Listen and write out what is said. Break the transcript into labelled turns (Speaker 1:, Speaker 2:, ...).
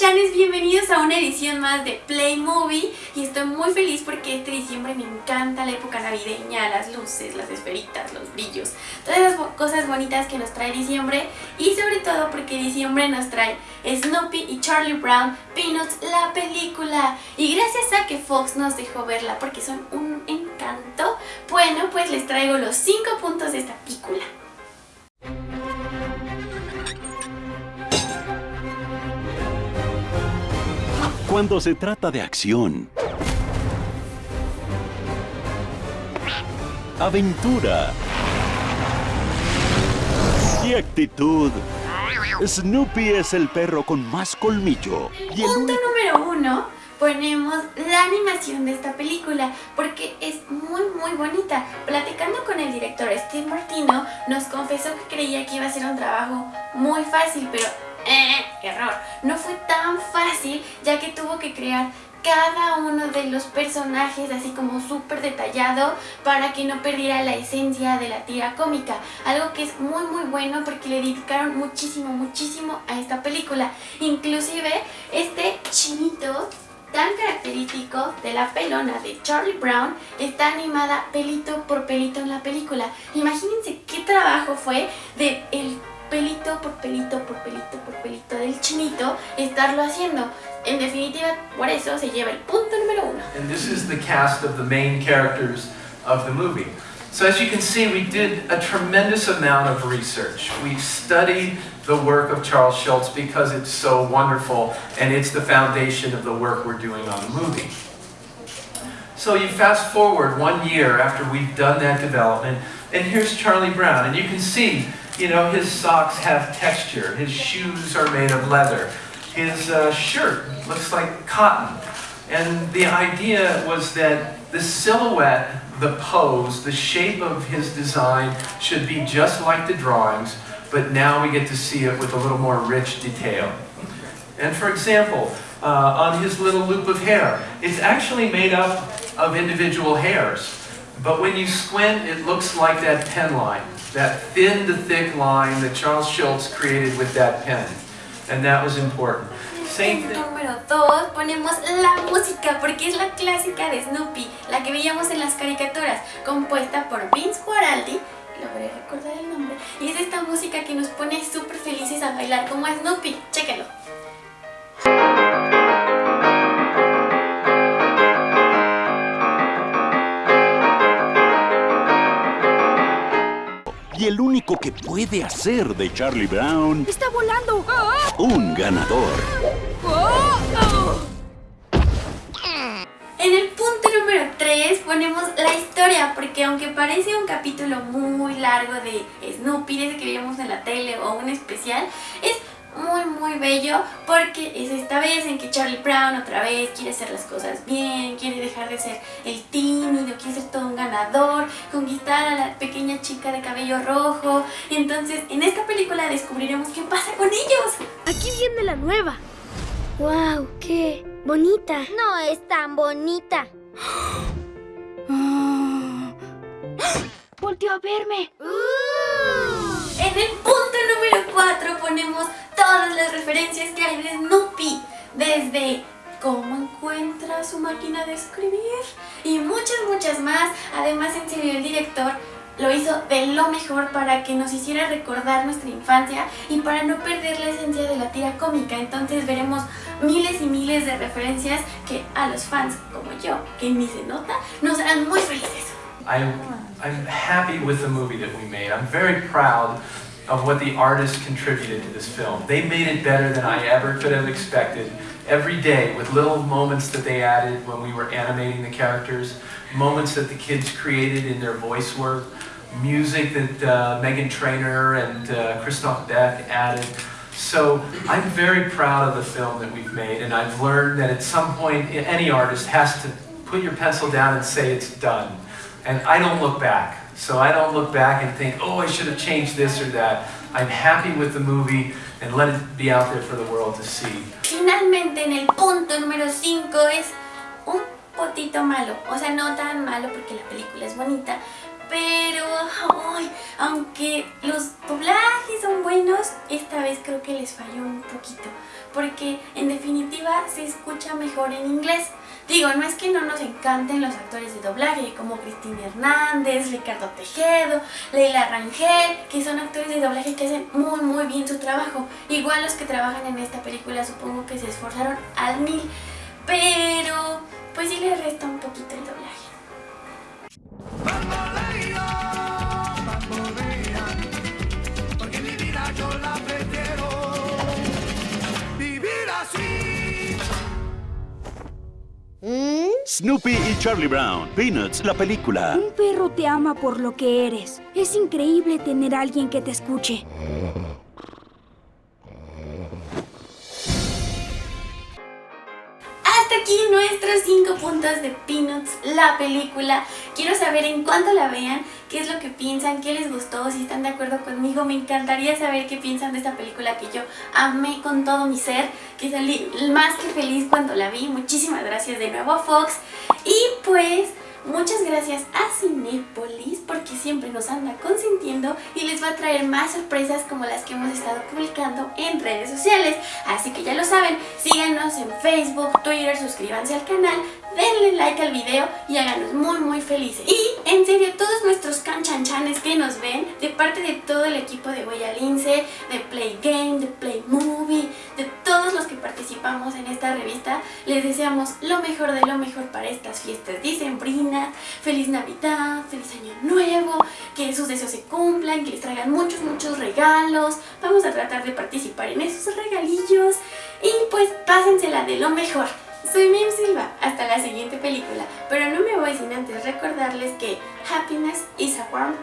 Speaker 1: Chanes, bienvenidos a una edición más de Play Movie. Y estoy muy feliz porque este diciembre me encanta la época navideña, las luces, las esferitas, los brillos, todas las cosas bonitas que nos trae diciembre. Y sobre todo porque diciembre nos trae Snoopy y Charlie Brown Peanuts, la película. Y gracias a que Fox nos dejó verla porque son un encanto, bueno pues les traigo los 5 puntos de esta película.
Speaker 2: Cuando se trata de acción, aventura y actitud, Snoopy es el perro con más colmillo.
Speaker 1: Y el Punto número uno, ponemos la animación de esta película porque es muy muy bonita. Platicando con el director Steve Martino, nos confesó que creía que iba a ser un trabajo muy fácil, pero eh, error. No fue tan fácil ya que tuvo que crear cada uno de los personajes así como súper detallado para que no perdiera la esencia de la tira cómica. Algo que es muy muy bueno porque le dedicaron muchísimo muchísimo a esta película. Inclusive este chinito tan característico de la pelona de Charlie Brown está animada pelito por pelito en la película. Imagínense qué trabajo fue de el pelito por pelito por pelito por pelito del chinito estarlo haciendo. En definitiva, por eso se lleva el punto número uno.
Speaker 3: And this is the cast of the main characters of the movie. So as you can see, we did a tremendous amount of research. We studied the work of Charles Schultz because it's so wonderful and it's the foundation of the work we're doing on the movie. So you fast forward one year after we've done that development, and here's Charlie Brown, and you can see you know, his socks have texture. His shoes are made of leather. His uh, shirt looks like cotton. And the idea was that the silhouette, the pose, the shape of his design should be just like the drawings, but now we get to see it with a little more rich detail. And for example, uh, on his little loop of hair, it's actually made up of individual hairs. But when you squint, it looks like that pen line. That thin to thick line that Charles Schultz created with that pen. And that was important.
Speaker 1: Same thing. Número 2 ponemos la música porque es la clásica de Snoopy, la que veíamos en las caricaturas, compuesta por Vince Guaraldi, logré recordar el nombre, y es esta música que nos pone súper felices a bailar como Snoopy, chéquenlo.
Speaker 2: Único que puede hacer de Charlie Brown...
Speaker 4: ¡Está volando!
Speaker 2: Un ganador.
Speaker 1: En el punto número 3 ponemos la historia, porque aunque parece un capítulo muy largo de Snoopy desde que veíamos en la tele o un especial, es muy muy bello porque es esta vez en que Charlie Brown otra vez quiere hacer las cosas bien, quiere dejar de ser el tímido, quiere ser todo un ganador, conquistar a la pequeña chica de cabello rojo. Entonces en esta película descubriremos qué pasa con ellos.
Speaker 4: Aquí viene la nueva.
Speaker 5: ¡Wow! ¡Qué bonita!
Speaker 6: No es tan bonita.
Speaker 4: ¡Volteó a verme!
Speaker 1: En el punto número 4 ponemos todas las referencias que hay de Snoopy, desde cómo encuentra su máquina de escribir y muchas muchas más. Además en serio el director lo hizo de lo mejor para que nos hiciera recordar nuestra infancia y para no perder la esencia de la tira cómica. Entonces veremos miles y miles de referencias que a los fans como yo, que ni se nota, nos harán muy felices.
Speaker 3: I'm, I'm happy with the movie that we made. I'm very proud of what the artists contributed to this film. They made it better than I ever could have expected. Every day, with little moments that they added when we were animating the characters, moments that the kids created in their voice work, music that uh, Megan Trainor and uh, Christoph Beck added. So I'm very proud of the film that we've made, and I've learned that at some point, any artist has to put your pencil down and say it's done. And I don't look back. So I don't look back and think, oh, I should have changed this or that. I'm happy with the movie and let it be out there for the world to see.
Speaker 1: Finalmente en el punto número 5 es un potito malo. O sea, no tan malo porque la película es bonita, pero ay, aunque los doblajes son buenos, esta vez creo que les falló un poquito. porque en definitiva se escucha mejor en inglés. Digo, no es que no nos encanten los actores de doblaje como Cristina Hernández, Ricardo Tejedo, Leila Rangel, que son actores de doblaje que hacen muy muy bien su trabajo. Igual los que trabajan en esta película supongo que se esforzaron al mil, pero pues sí les resta un poquito el doblaje.
Speaker 2: Snoopy y Charlie Brown. Peanuts, la película.
Speaker 4: Un perro te ama por lo que eres. Es increíble tener a alguien que te escuche.
Speaker 1: Nuestros 5 puntos de Peanuts, la película. Quiero saber en cuánto la vean, qué es lo que piensan, qué les gustó, si están de acuerdo conmigo. Me encantaría saber qué piensan de esta película que yo amé con todo mi ser, que salí más que feliz cuando la vi. Muchísimas gracias de nuevo a Fox. Y pues... Muchas gracias a Cinepolis porque siempre nos anda consintiendo y les va a traer más sorpresas como las que hemos estado publicando en redes sociales. Así que ya lo saben, síganos en Facebook, Twitter, suscríbanse al canal, denle like al video y háganos muy muy felices. Y en serio, todos nuestros canchanchanes que nos ven, de parte de todo el equipo de Huella Lince, de Play Game, de Play Movie, de todos los que participamos en esta revista, les deseamos lo mejor de lo mejor para estas fiestas dicembrinas. Feliz Navidad, feliz Año Nuevo, que sus deseos se cumplan, que les traigan muchos muchos regalos. Vamos a tratar de participar en esos regalillos y pues pásensela de lo mejor. Soy Mim Silva, hasta la siguiente película, pero no me voy sin antes recordarles que happiness is a warm.